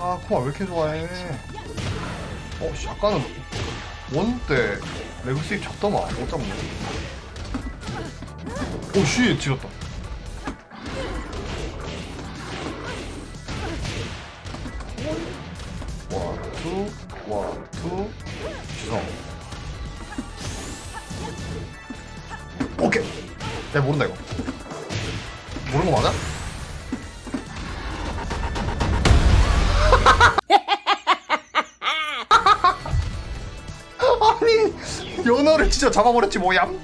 아 코마 왜 이렇게 좋아해? 어 씨, 아까는 원때 레그시 잡더만. 못 잡네 오씨 지렸다. 원투 원투. 지성 오케이. 내가 모른다 이거. 모르는 거 맞아? 아니 연어를 진짜 잡아버렸지 뭐얌